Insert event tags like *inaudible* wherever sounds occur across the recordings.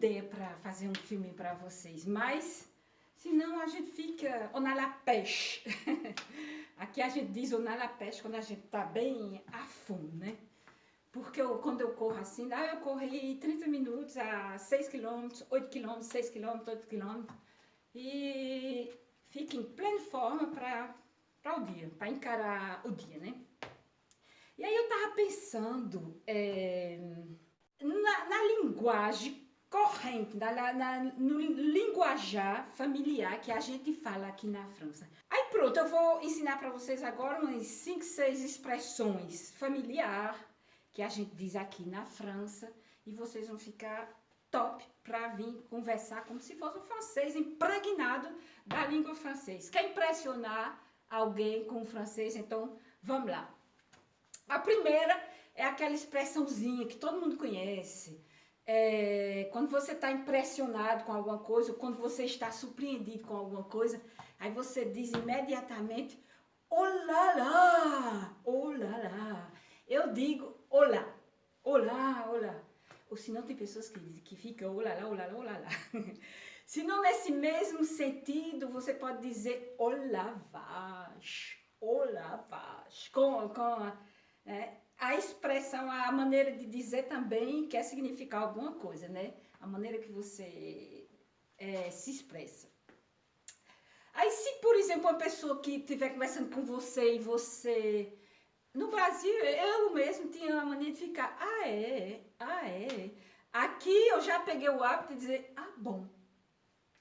ideia para fazer um filme para vocês, mas senão a gente fica on a la pêche. *laughs* Aqui a gente diz on a la pêche quando a gente tá bem a fundo, né? Porque eu, quando eu corro assim, ah, eu corri 30 minutos a 6 km, 8 km, 6 km, 8 km. E fico em plena forma para o dia, para encarar o dia, né? E aí eu tava pensando é, na, na, linguagem corrente, na, na, no linguajar familiar que a gente fala aqui na França. Aí pronto, eu vou ensinar para vocês agora umas 5, 6 expressões familiar que a gente diz aqui na França e vocês vão ficar top para vir conversar como se fosse um francês impregnado da língua francesa. Quer impressionar alguém com o francês? Então, vamos lá. A primeira é aquela expressãozinha que todo mundo conhece. É, quando você está impressionado com alguma coisa, ou quando você está surpreendido com alguma coisa, aí você diz imediatamente, olá lá, olá lá. Eu digo, olá, olá, olá. Ou se não tem pessoas que, que ficam olá lá, olá lá, olá lá. *laughs* se não nesse mesmo sentido, você pode dizer olá vache, olá vache, com, com é, a expressão, a maneira de dizer também quer significar alguma coisa, né? A maneira que você é, se expressa. Aí se, por exemplo, uma pessoa que estiver conversando com você e você... No Brasil, eu mesmo tinha a mania de ficar, ah é, ah é. Aqui eu já peguei o hábito de dizer, ah bom.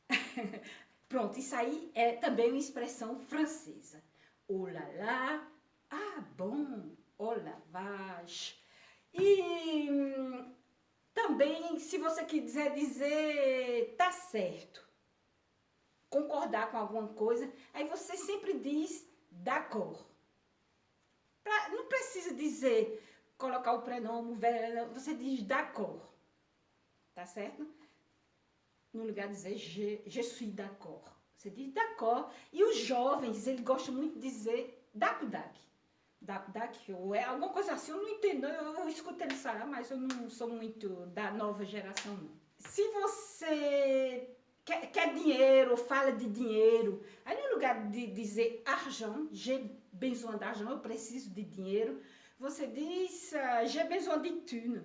*laughs* Pronto, isso aí é também uma expressão francesa. Oh là là, ah bom ou lavagem. E hum, também, se você quiser dizer tá certo, concordar com alguma coisa, aí você sempre diz d'accord. Não precisa dizer, colocar o prenome, você diz d'accord. Tá certo? No lugar de dizer je, je suis d'accord. Você diz d'accord. E os jovens, eles gostam muito de dizer dac-dac da, daqui, ou é alguma coisa assim, eu não entendo, eu, eu escuto ele falar, mas eu não sou muito da nova geração. Se você quer, quer dinheiro, fala de dinheiro, aí no lugar de dizer argent, j'ai besoin d'argent, eu preciso de dinheiro, você diz uh, j'ai besoin de thune,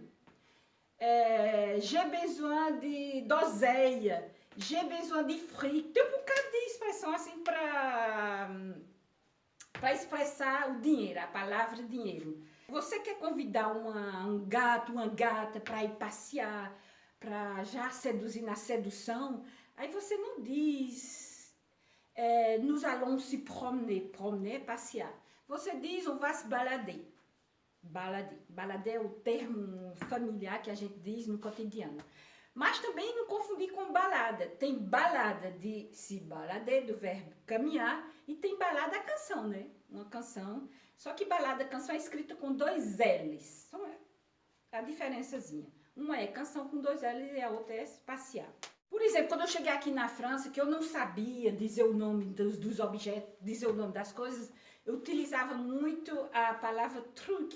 é, j'ai besoin de doseia, j'ai besoin de fric, tem um bocado de expressão assim para para expressar o dinheiro, a palavra dinheiro. Você quer convidar uma, um gato, uma gata para ir passear, para já seduzir na sedução, aí você não diz é, nous allons se promener, promener, passear. Você diz on va se balader. Balader. Balader é o termo familiar que a gente diz no cotidiano. Mas também não confundir com balada. Tem balada de se balader, do verbo caminhar, e tem balada canção, né? Uma canção. Só que balada, canção é escrita com dois L's. Só a diferençazinha. Uma é canção com dois L's e a outra é passear. Por exemplo, quando eu cheguei aqui na França, que eu não sabia dizer o nome dos, dos objetos, dizer o nome das coisas, eu utilizava muito a palavra truc,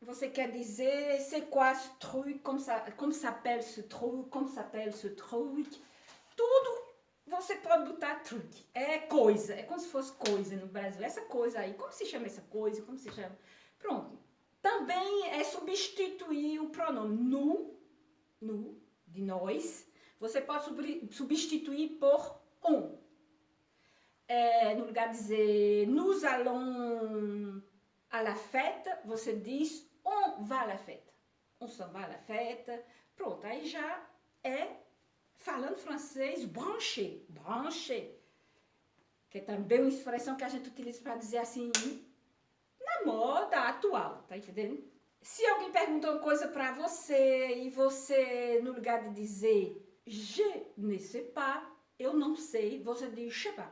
você quer dizer c'est quoi ce truc, como, como s'appelle ce truc, como s'appelle ce truc. Tudo você pode botar truque. É coisa, é como se fosse coisa no Brasil. Essa coisa aí, como se chama essa coisa, como se chama... Pronto. Também é substituir o pronome nu, nu, de nós. Você pode substituir por on. É, no lugar de dizer nous allons à la fête, você diz on va à la fête. On s'en va à la fête. Pronto, aí já é, falando francês, branché, branché. Que é também uma expressão que a gente utiliza para dizer assim, na moda atual, tá entendendo? Se alguém pergunta uma coisa para você e você, no lugar de dizer je ne sais pas, eu não sei, você diz je sais pas,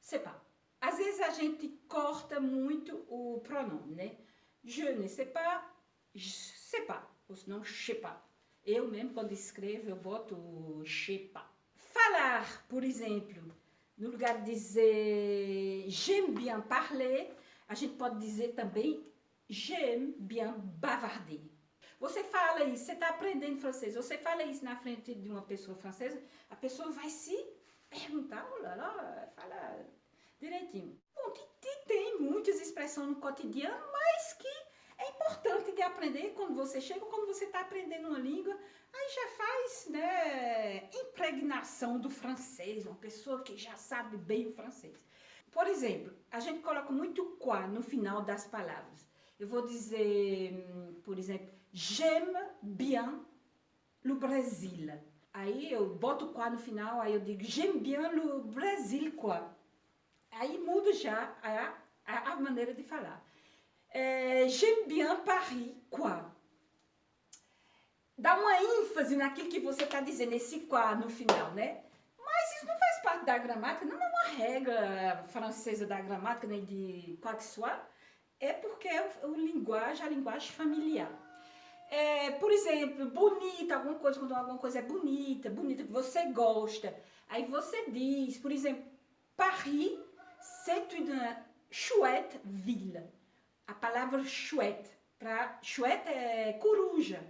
sais pas. Às vezes a gente corta muito o pronome, né? Je ne sais pas, sais pas, ou senão pas. Eu mesmo, quando escrevo, eu boto pas. Falar, por exemplo, no lugar de dizer j'aime bien parler, a gente pode dizer também j'aime bien bavarder. Você fala isso, você está aprendendo francês, você fala isso na frente de uma pessoa francesa, a pessoa vai se perguntar, olha lá, fala direitinho. Bom, tem, tem muitas expressões no cotidiano, mas que é importante de aprender quando você chega, quando você está aprendendo uma língua, aí já faz, né, impregnação do francês, uma pessoa que já sabe bem o francês. Por exemplo, a gente coloca muito quá no final das palavras. Eu vou dizer, hum, por exemplo, j'aime bien le Brasil. Aí eu boto quá no final, aí eu digo j'aime bien le Brasil quoi. Aí muda já a, a, a maneira de falar. É, j'aime bien Paris quoi. Dá uma ênfase naquilo que você está dizendo, esse quá no final, né? Mas isso não faz parte da gramática, não é uma regra francesa da gramática, nem de quoi que soit é porque é o, o linguagem, a linguagem familiar. É, por exemplo, bonita, alguma coisa, quando alguma coisa é bonita, bonita, que você gosta. Aí você diz, por exemplo, Paris, c'est une chouette ville. A palavra chouette, para chouette é coruja.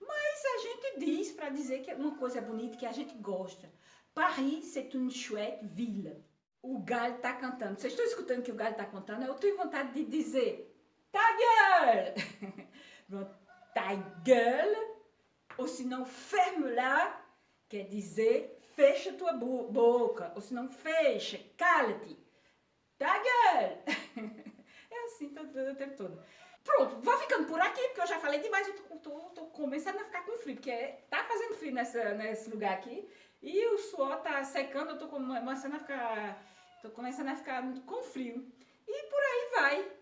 Mas a gente diz para dizer que uma coisa é bonita, que a gente gosta. Paris, c'est une chouette ville o galho está cantando. Vocês estão escutando que o galho está cantando? Eu tenho vontade de dizer, ta gueule! *laughs* ta gueule, ou se não, ferme lá, quer dizer, fecha tua boca, ou se não, fecha, cala-te. Gueule! *laughs* É assim todo, o tempo todo. Pronto, vou ficando por aqui, porque eu já falei demais, eu tô, tô, tô começando a ficar com frio, porque tá fazendo frio nessa, nesse lugar aqui, e o suor tá secando, eu tô começando a ficar Tô começando a ficar com frio. E por aí vai.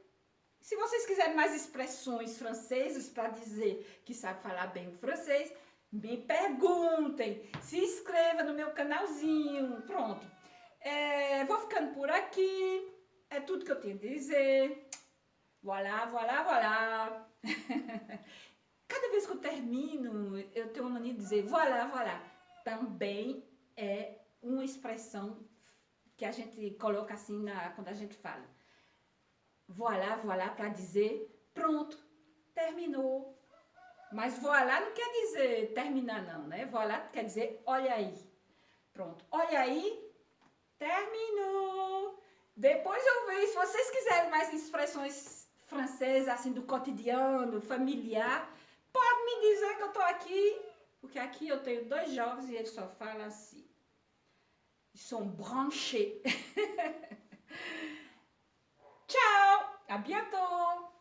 Se vocês quiserem mais expressões francesas para dizer que sabe falar bem o francês, me perguntem. Se inscreva no meu canalzinho. Pronto. É, vou ficando por aqui. É tudo que eu tenho a dizer. Voilà, voilà, voilà. *laughs* Cada vez que eu termino, eu tenho uma mania de dizer voilà, voilà. Também é uma expressão que a gente coloca assim na, quando a gente fala. Voilà, voilà, para dizer pronto, terminou. Mas voilà não quer dizer terminar não, né? Voilà quer dizer olha aí. Pronto, olha aí, terminou. Depois eu vejo, se vocês quiserem mais expressões francesas, assim, do cotidiano, familiar, pode me dizer que eu tô aqui, porque aqui eu tenho dois jovens e eles só falam assim. Ils sont branchés. *laughs* Ciao, à bientôt